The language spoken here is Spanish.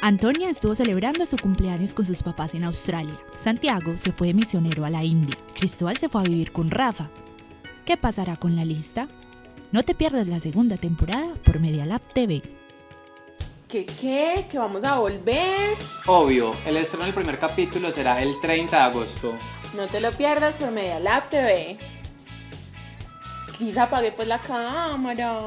Antonia estuvo celebrando su cumpleaños con sus papás en Australia. Santiago se fue de misionero a la India. Cristóbal se fue a vivir con Rafa. ¿Qué pasará con la lista? No te pierdas la segunda temporada por Medialab TV. ¿Qué qué? ¿Que vamos a volver? Obvio, el estreno del primer capítulo será el 30 de agosto. No te lo pierdas por Medialab TV. Cris, apague pues la cámara.